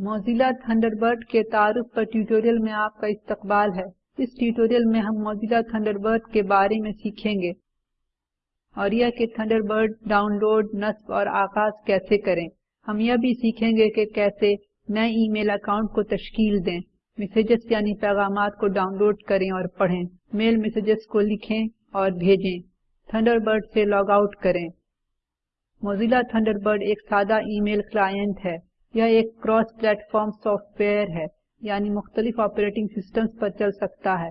Mozilla Thunderbird کے تعارف پر tutorial میں آپ کا استقبال ہے۔ اس ٹیوٹوریل میں ہم موزیلا تھنڈربرڈ کے بارے میں سیکھیں گے۔ اور یہ کہ تھنڈربرڈ ڈاؤن لوڈ، نصب اور آغاز کیسے کریں؟ ہم یہ بھی سیکھیں گے کہ کیسے نئے ای میل اکاؤنٹ کو تشکیل دیں۔ میسیجز یعنی پیغامات کو ڈاؤن لوڈ کریں اور پڑھیں۔ میل میسیجز کو لکھیں اور بھیجیں۔ تھنڈربرڈ سے لاگ آؤٹ کریں۔ موزیلا تھنڈربرڈ ایک سادہ ای میل کلائنٹ ہے۔ یہ ایک cross plate form soft where ہے یعنی مختلف آپریٹنگ سسٹمز پر چل سکتا ہے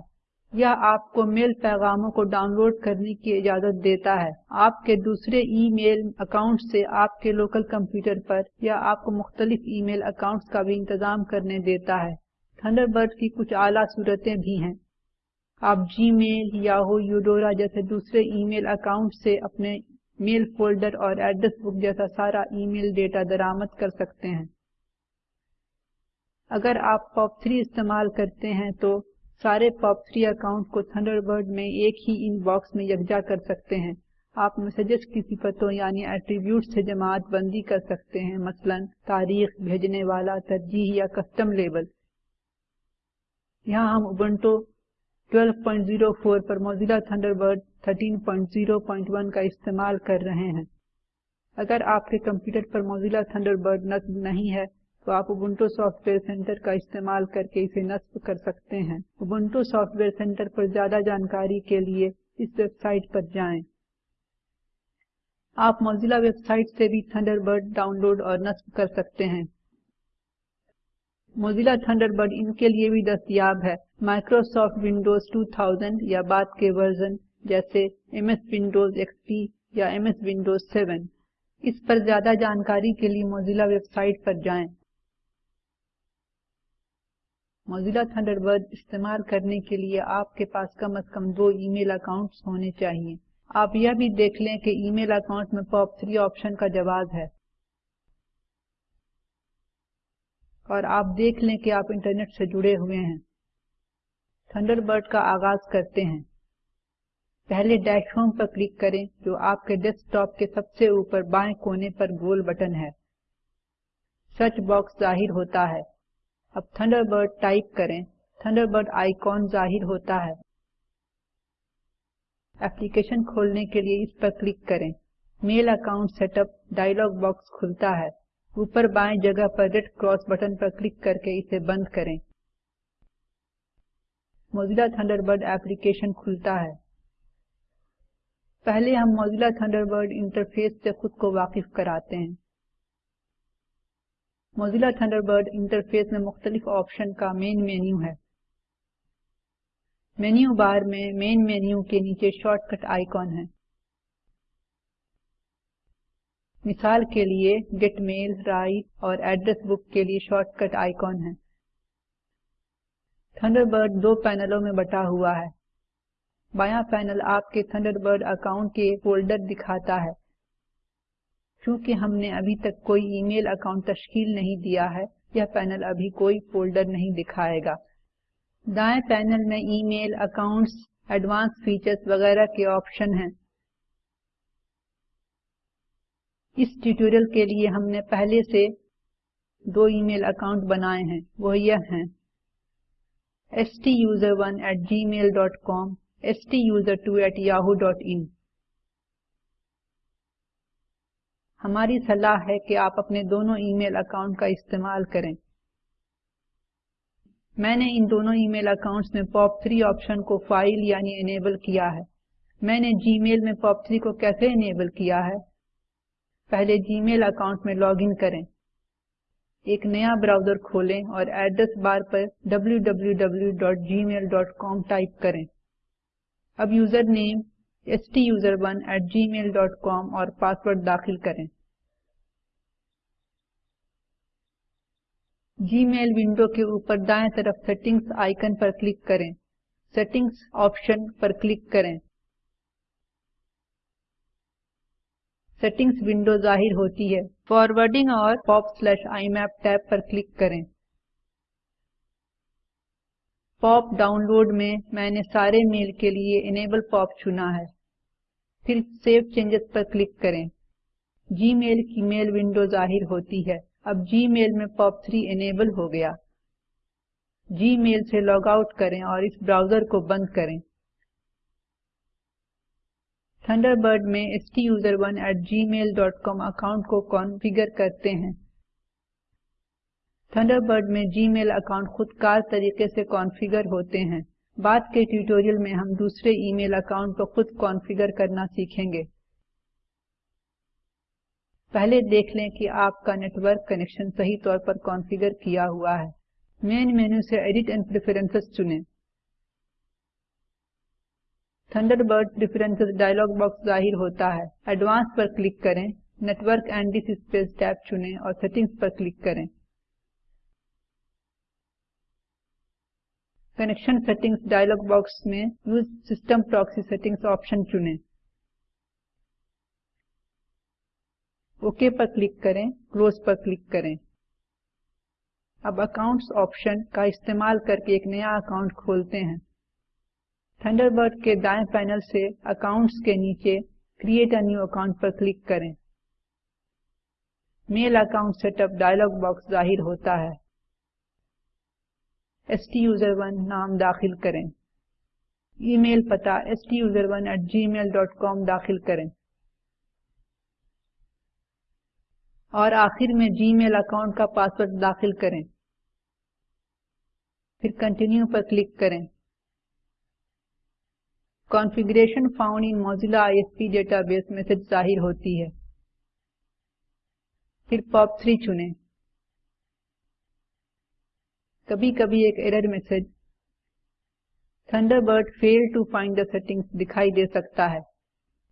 یہ آپ کو میل پیغاموں کو ڈاؤن لوڈ کرنے کی اجازت دیتا ہے۔ آپ کے دوسرے ای میل اکاؤنٹ سے آپ کے لوکل کمپیوٹر پر یا آپ کو مختلف ای میل اکاؤنٹس کا بھی انتظام کرنے دیتا ہے۔ تھنڈربرڈ کی کچھ اعلیٰ صورتیں بھی ہیں۔ آپ جی میل، یاہو، یوڈورا جیسے دوسرے ای میل اکاؤنٹ سے اپنے میل فولڈر اور ایڈریس بک جیسا سارا ای میل ڈیٹا درآمد کر سکتے ہیں۔ اگر آپ پاپ 3 استعمال کرتے ہیں تو سارے پاپ 3 اکاؤنٹ کو تھنڈر تھنڈربرڈ میں ایک ہی ان باکس میں یکجا کر سکتے ہیں۔ آپ میسیجز کی صفتوں یعنی ایٹریبیوٹ سے جماعت بندی کر سکتے ہیں، مثلا تاریخ، بھیجنے والا، ترجیح یا کسٹم لیبل۔ یہاں ہم ابنٹو 12.04 پر موزیلا تھنڈربرڈ 13.0.1 کا استعمال کر رہے ہیں۔ اگر آپ کے کمپیوٹر پر موزیلا تھنڈربرڈ نصب نہیں ہے، تو آپ ابنٹو سافٹ ویئر سینٹر کا استعمال کر کے اسے نصب کر سکتے ہیں۔ ابنٹو سافٹ ویئر سینٹر پر زیادہ جانکاری کے لیے اس ویب سائٹ پر جائیں۔ آپ موزیلا ویب سائٹ سے بھی تھنڈربرڈ ڈاؤن لوڈ اور نصب کر سکتے ہیں۔ موزیلا تھنڈربرڈ ان کے لیے بھی دستیاب ہے مائکروسافٹ ونڈوز 2000 یا بعد کے ورژن جیسے M S Windows X P یا ایم ایس ونڈوز 7 اس پر زیادہ جانکاری کے لیے موزیلا ویب سائٹ پر جائیں موزیلا تھنڈربرڈ استعمال کرنے کے لیے آپ کے پاس کم از کم دو ای میل اکاؤنٹس ہونے چاہیے آپ یہ بھی دیکھ لیں کہ ای میل اکاؤنٹ میں پاپ 3 آپشن کا جواز ہے اور آپ دیکھ لیں کہ آپ انٹرنیٹ سے جڑے ہوئے ہیں۔ تھنڈربرڈ کا آغاز کرتے ہیں۔ پہلے ڈیش ہوم پر کلک کریں جو آپ کے ڈیسک ٹاپ کے سب سے اوپر بائیں کونے پر گول بٹن ہے۔ سرچ باکس ظاہر ہوتا ہے۔ اب تھنڈربرڈ ٹائپ کریں۔ تھنڈربرڈ آئیکن ظاہر ہوتا ہے۔ ایپلیکیشن کھولنے کے لیے اس پر کلک کریں۔ Mail account set up dialog box کھلتا ہے۔ اوپر بائیں جگہ پر ریڈ کراس بٹن پر کلک کر کے اسے بند کریں۔ موزیلا تھنڈربرڈ ایپلیکیشن کھلتا ہے۔ پہلے ہم موزیلا تھنڈربرڈ انٹرفیس سے خود کو واقف کراتے ہیں۔ موزیلا تھنڈربرڈ انٹرفیس میں مختلف آپشن کا مین مینیو ہے۔ مینیو بار میں مین مینیو کے نیچے شارٹ کٹ آئیکن ہے۔ مثال کے لیے گیٹ میل رائٹ اور ایڈریس بک کے لیے شارٹ کٹ آئیکن ہے تھنڈربرڈ دو پینلوں میں بٹا ہوا ہے۔ بایاں پینل آپ کے تھنڈربرڈ اکاؤنٹ کے فولڈر دکھاتا ہے۔ چونکہ ہم نے ابھی تک کوئی ای میل اکاؤنٹ تشکیل نہیں دیا ہے، یہ پینل ابھی کوئی فولڈر نہیں دکھائے گا۔ دائیں پینل میں email accounts advance features وغیرہ کے آپشن ہیں۔ اس ٹیوٹوریل کے لیے ہم نے پہلے سے دو ای میل اکاؤنٹ بنائے ہیں، وہ یہ ہیں۔ stuser1 at gmail.com stuser2 at yahoo.in ہماری صلاح ہے کہ آپ اپنے دونوں ای میل اکاؤنٹ کا استعمال کریں۔ میں نے ان دونوں ای میل اکاؤنٹس میں پاپ 3 آپشن کو فائل یعنی انیبل کیا ہے۔ میں نے جی میل میں پاپ 3 کو کیسے انیبل کیا ہے؟ پہلے جی میل اکاؤنٹ میں لاگ ان کریں۔ ایک نیا براؤزر کھولیں اور ایڈریس بار پر www.gmail.com ٹائپ کریں۔ اب یوزر نیم stuser1@gmail.com اور پاسورڈ داخل کریں۔ جی میل ونڈو کے اوپر دائیں طرف سیٹنگز آئیکن پر کلک کریں۔ سیٹنگز آپشن پر کلک کریں۔ سیٹنگز ونڈو ظاہر ہوتی ہے فارورڈنگ اور POP slash IMAP tab پر کلک کریں پاپ ڈاؤن لوڈ میں میں نے سارے میل کے لیے انیبل پاپ چنا ہے پھر سیو چینجز پر کلک کریں جی میل کی میل ونڈو ظاہر ہوتی ہے اب جی میل میں پاپ 3 انیبل ہو گیا جی میل سے لاگ آؤٹ کریں اور اس براؤزر کو بند کریں تھنڈر برڈ میں STUSERONE at gmail.com اکاؤنٹ کو کانفیگر کرتے ہیں۔ تھنڈر برڈ میں جی میل اکاؤنٹ خود کار طریقے سے کانفیگر ہوتے ہیں۔ بعد کے ٹیوٹوریل میں ہم دوسرے ای میل اکاؤنٹ کو خود کانفیگر کرنا سیکھیں گے۔ پہلے دیکھ لیں کہ آپ کا نیٹ ورک کنیکشن صحیح طور پر کانفیگر کیا ہوا ہے۔ مین مینو سے ایڈٹ اینڈ پریفرنسز چنیں۔ Thunderbird preferences dialog box ظاہر ہوتا ہے۔ ایڈوانس پر کلک کریں۔ Network and disk space tab چنیں اور سیٹنگز پر کلک کریں۔ کنیکشن سیٹنگز ڈائلوگ باکس میں use system proxy settings option چنیں۔ Okay پر کلک کریں۔ کلوز پر کلک کریں۔ اب اکاؤنٹس آپشن کا استعمال کر کے ایک نیا اکاؤنٹ کھولتے ہیں۔ تھنڈر برڈ کے دائیں پینل سے اکاؤنٹس کے نیچے کریٹ ا نیو اکاؤنٹ پر کلک کریں۔ Mail account set up dialog box ظاہر ہوتا ہے۔ STUSERONE نام داخل کریں۔ ای میل پتہ STUSERONE at gmail.com داخل کریں۔ اور آخر میں جی میل اکاؤنٹ کا پاسورڈ داخل کریں۔ پھر کنٹینیو پر کلک کریں۔ Configuration found in Mozilla I S P database ظاہر ہوتی ہے۔ پھر پاپ 3 چنیں کبھی کبھی ایک error message. Thunderbird failed to find the settings دکھائی دے سکتا ہے۔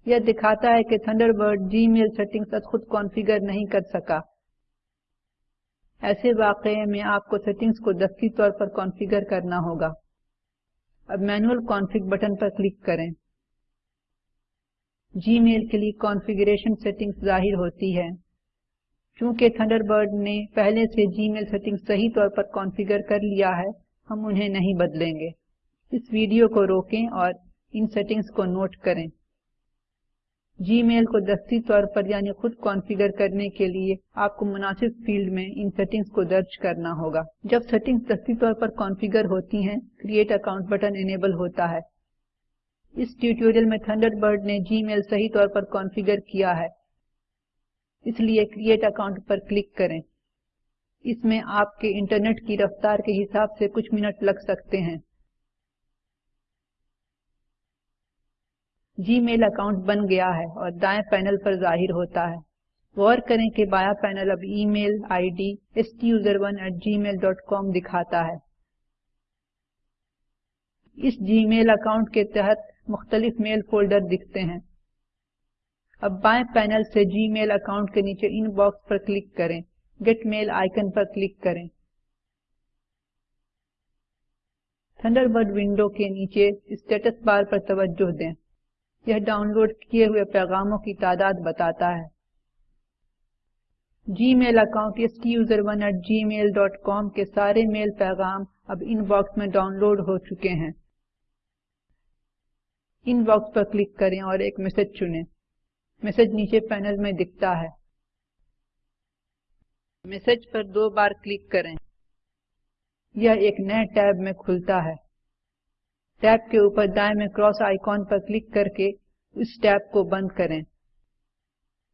یہ دکھاتا ہے کہ Thunderbird Gmail settings خود کانفیگر نہیں کر سکا۔ ایسے واقعے میں آپ کو سیٹنگز کو دستی طور پر کانفیگر کرنا ہوگا۔ اب مینول کانفگ بٹن پر کلک کریں۔ جی میل کے لیے کانفیگریشن سیٹنگز ظاہر ہوتی ہے۔ چونکہ تھنڈر برڈ نے پہلے سے جی میل سیٹنگ صحیح طور پر کانفیگر کر لیا ہے، ہم انہیں نہیں بدلیں گے۔ اس ویڈیو کو روکیں اور ان سیٹنگز کو نوٹ کریں۔ جی میل کو دستی طور پر یعنی خود کانفیگر کرنے کے لیے آپ کو مناسب فیلڈ میں ان سیٹنگز کو درج کرنا ہوگا۔ جب سیٹنگز دستی طور پر کانفیگر ہوتی ہیں کریٹ اکاؤنٹ بٹن انیبل ہوتا ہے۔ اس ٹیوٹوریل میں تھنڈر برڈ نے جی میل صحیح طور پر کانفیگر کیا ہے۔ اس لیے کریٹ اکاؤنٹ پر کلک کریں۔ اس میں آپ کے انٹرنیٹ کی رفتار کے حساب سے کچھ منٹ لگ سکتے ہیں۔ جی میل اکاؤنٹ بن گیا ہے اور دائیں پینل پر ظاہر ہوتا ہے۔ غور کریں کہ بایا پینل اب email I D STUSERONE@gmail.com دکھاتا ہے۔ اس جی میل اکاؤنٹ کے تحت مختلف میل فولڈر دکھتے ہیں۔ اب بائیں پینل سے جی میل اکاؤنٹ کے نیچے ان باکس پر کلک کریں۔ گیٹ میل آئیکن پر کلک کریں۔ تھنڈر برڈ ونڈو کے نیچے اسٹیٹس بار پر توجہ دیں۔ یہ ڈاؤن لوڈ کیے ہوئے پیغاموں کی تعداد بتاتا ہے۔ جی میل اکاؤنٹ STUSERONE@gmail.com کے سارے میل پیغام اب ان باکس میں ڈاؤن لوڈ ہو چکے ہیں۔ ان باکس پر کلک کریں اور ایک میسج چنیں۔ میسج نیچے پینل میں دکھتا ہے۔ میسج پر دو بار کلک کریں۔ یہ ایک نئے ٹیب میں کھلتا ہے۔ ٹیب کے اوپر دائیں میں کراس آئیکن پر کلک کر کے اس ٹیب کو بند کریں۔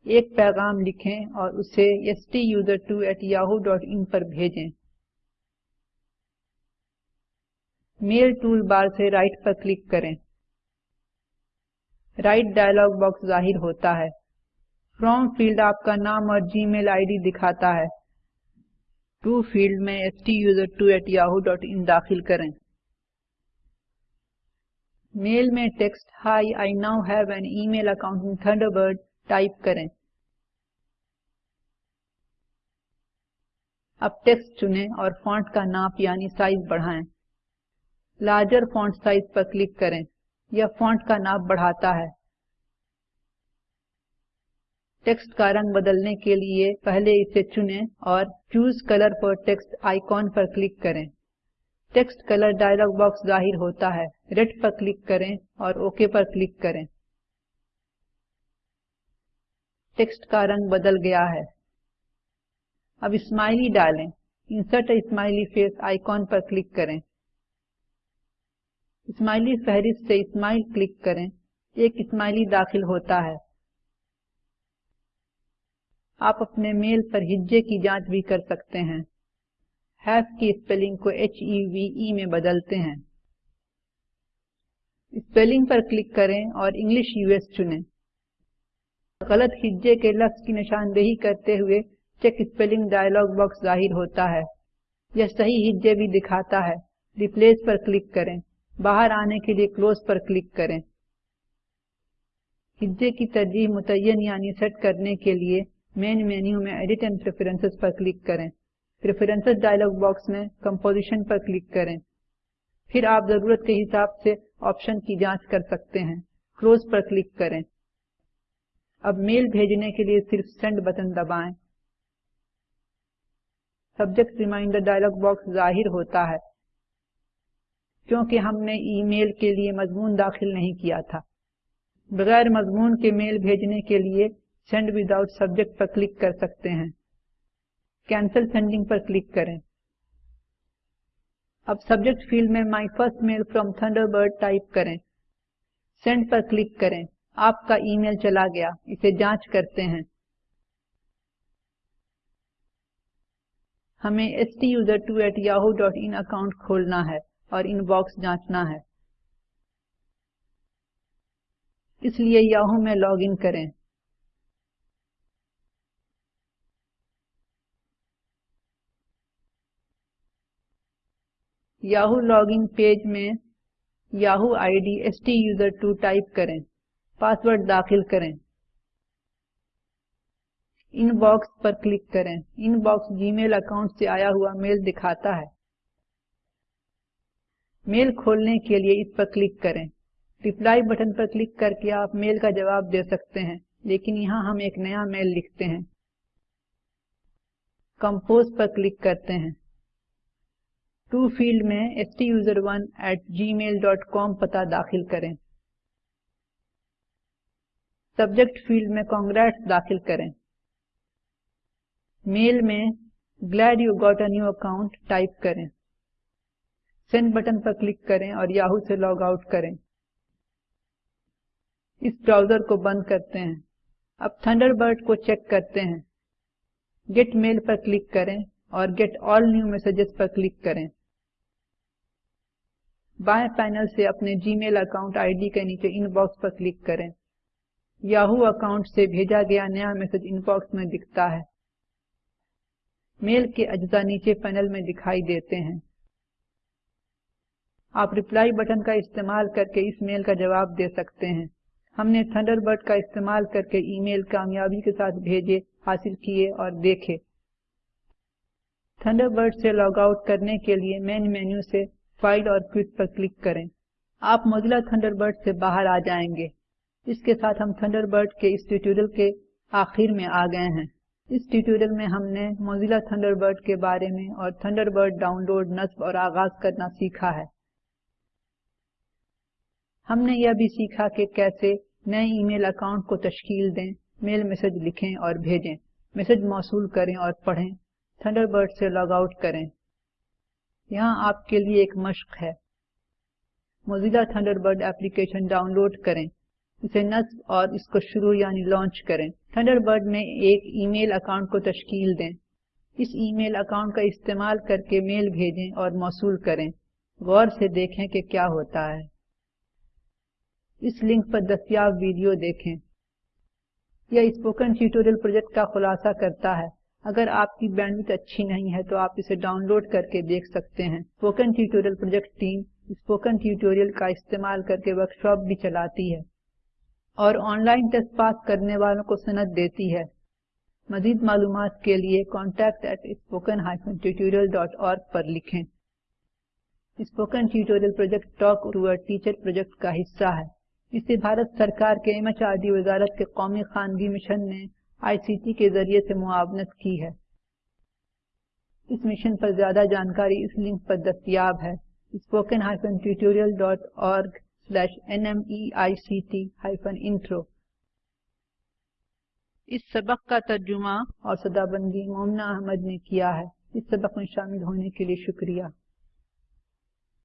ایک پیغام لکھیں اور اسے STUSER2@yahoo.in پر بھیجیں۔ میل ٹول بار سے رائٹ پر کلک کریں۔ رائٹ ڈائلوگ باکس ظاہر ہوتا ہے۔ فرام فیلڈ آپ کا نام اور جی میل آئی ڈی دکھاتا ہے۔ ٹو فیلڈ میں STUSER2@yahoo.in داخل کریں۔ میل میں text hi, I now have an email account in Thunderbird type کریں۔ اب ٹیکسٹ چنیں اور فونٹ کا ناپ یعنی سائز بڑھائیں۔ لارجر فونٹ سائز پر کلک کریں یہ فونٹ کا ناپ بڑھاتا ہے۔ ٹیکسٹ کا رنگ بدلنے کے لیے پہلے اسے چنیں اور choose colour for text icon per click کریں۔ ٹیکسٹ کلر ڈائلوگ باکس ظاہر ہوتا ہے۔ ریڈ پر کلک کریں اور اوکے پر کلک کریں۔ ٹیکسٹ کا رنگ بدل گیا ہے۔ اب اسمائلی ڈالیں۔ انسرٹ اسمائلی فیس آئیکن پر کلک کریں۔ اسمائلی فہرست سے اسمائل کلک کریں۔ ایک اسمائلی داخل ہوتا ہے۔ آپ اپنے میل پر ہجے کی جانچ بھی کر سکتے ہیں۔ ہیف کی اسپیلنگ کو ایچ ای وی ای میں بدلتے ہیں۔ اسپیلنگ پر کلک کریں اور انگلش یو ایس چنیں۔ غلط ہجے کے لفظ کی نشاندہی کرتے ہوئے چیک اسپیلنگ ڈائلوگ باکس ظاہر ہوتا ہے۔ یہ صحیح ہجے بھی دکھاتا ہے۔ ریپلیس پر کلک کریں۔ باہر آنے کے لیے کلوز پر کلک کریں۔ ہجے کی ترجیح متعین یعنی سیٹ کرنے کے لیے مین مینیو میں ایڈٹ اینڈ پریفرنسز پر کلک کریں۔ پریفرنسز ڈائلوگ باکس میں کمپوزیشن پر کلک کریں۔ پھر آپ ضرورت کے حساب سے آپشن کی جانچ کر سکتے ہیں۔ کلوز پر کلک کریں۔ اب میل بھیجنے کے لیے صرف سینڈ بٹن دبائیں۔ سبجیکٹ ریمائنڈر ڈائلوگ باکس ظاہر ہوتا ہے۔ کیونکہ ہم نے ای میل کے لیے مضمون داخل نہیں کیا تھا۔ بغیر مضمون کے میل بھیجنے کے لیے سینڈ وداؤٹ سبجیکٹ پر کلک کر سکتے ہیں۔ کینسل سینڈنگ پر کلک کریں۔ اب سبجیکٹ فیلڈ میں my first mail from Thunderbird type کریں۔ سینڈ پر کلک کریں۔ آپ کا ای میل چلا گیا۔ اسے جانچ کرتے ہیں۔ ہمیں STUSER2@yahoo.in اکاؤنٹ کھولنا ہے اور ان باکس جانچنا ہے۔ اس لیے یاہو میں لاگ ان کریں۔ یاہو لاگ ان پیج میں Yahoo I D STUSER2 type کریں، پاسورڈ داخل کریں۔ ان باکس پر کلک کریں۔ In box G mile account سے آیا ہوا میل دکھاتا ہے۔ میل کھولنے کے لیے اس پر کلک کریں۔ ریپلائی بٹن پر کلک کر کے آپ میل کا جواب دے سکتے ہیں، لیکن یہاں ہم ایک نیا میل لکھتے ہیں۔ کمپوز پر کلک کرتے ہیں۔ ٹو فیلڈ میں STUSER1 at gmail.com پتہ داخل کریں۔ سبجیکٹ فیلڈ میں کانگریٹس داخل کریں۔ میل میں glad you got a new account type کریں۔ سینڈ بٹن پر کلک کریں اور یاہو سے لاگ آؤٹ کریں۔ اس براؤزر کو بند کرتے ہیں۔ اب تھنڈر برڈ کو چیک کرتے ہیں۔ گیٹ میل پر کلک کریں اور گیٹ آل نیو میسجز پر کلک کریں۔ بائیں پینل سے اپنے جی میل اکاؤنٹ آئی ڈی کے نیچے ان باکس پر کلک کریں۔ یاہو اکاؤنٹ سے بھیجا گیا نیا میسج ان باکس میں دکھتا ہے۔ میل کے اجزاء نیچے پینل میں دکھائی دیتے ہیں۔ آپ ریپلائی بٹن کا استعمال کر کے اس میل کا جواب دے سکتے ہیں۔ ہم نے تھنڈر برڈ کا استعمال کر کے ای میل کامیابی کے ساتھ بھیجے، حاصل کیے اور دیکھے۔ تھنڈر برڈ سے لاگ آؤٹ کرنے کے لیے مین مینیو سے فائل اور کوئٹ پر کلک کریں۔ آپ موزیلا تھنڈر برڈ سے باہر آ جائیں گے۔ اس کے ساتھ ہم تھنڈر برڈ کے اس ٹیوٹوریل کے آخر میں آ گئے ہیں۔ اس ٹیوٹوریل میں ہم نے موزیلا تھنڈر برڈ کے بارے میں اور تھنڈر برڈ ڈاؤن لوڈ نصب اور آغاز کرنا سیکھا ہے۔ ہم نے یہ بھی سیکھا کہ کیسے نئے ای میل اکاؤنٹ کو تشکیل دیں، میل میسج لکھیں اور بھیجیں۔ میسج موصول کریں اور پڑھیں۔ تھنڈر برڈ سے لاگ آؤٹ کریں۔ یہاں آپ کے لیے ایک مشق ہے۔ Mozilla Thunderbird application download کریں۔ اسے نصب اور اس کو شروع یعنی لانچ کریں۔ تھنڈر برڈ میں ایک ای میل اکاؤنٹ کو تشکیل دیں۔ اس ای میل اکاؤنٹ کا استعمال کر کے میل بھیجیں اور موصول کریں۔ غور سے دیکھیں کہ کیا ہوتا ہے۔ اس لنک پر دستیاب ویڈیو دیکھیں۔ یہ اسپوکن ٹیوٹوریل پروجیکٹ کا خلاصہ کرتا ہے۔ اگر آپ کی بینڈویڈتھ اچھی نہیں ہے تو آپ اسے ڈاؤن لوڈ کر کے دیکھ سکتے ہیں۔ Spoken tutorial project team spoken tutorial کا استعمال کر کے ورکشاپ بھی چلاتی ہے اور آن لائن ٹیسٹ پاس کرنے والوں کو سند دیتی ہے۔ مزید معلومات کے لیے contact at spoken hyphen tutorial dot org پر لکھیں۔ Spoken tutorial project talk to teacher project کا حصہ ہے۔ اسے بھارت سرکار کے ایم ایچ آر ڈی وزارت کے قومی خاندگی مشن نے آئی سی ٹی کے ذریعے سے معاونت کی ہے۔ اس مشن پر زیادہ جانکاری اس لنک پر دستیاب ہے۔ Spoken hyphen tutorial dot org slash nmeict-intro اس سبق کا ترجمہ اور صدا بندی مومنہ احمد نے کیا ہے۔ اس سبق میں شامل ہونے کے لیے شکریہ۔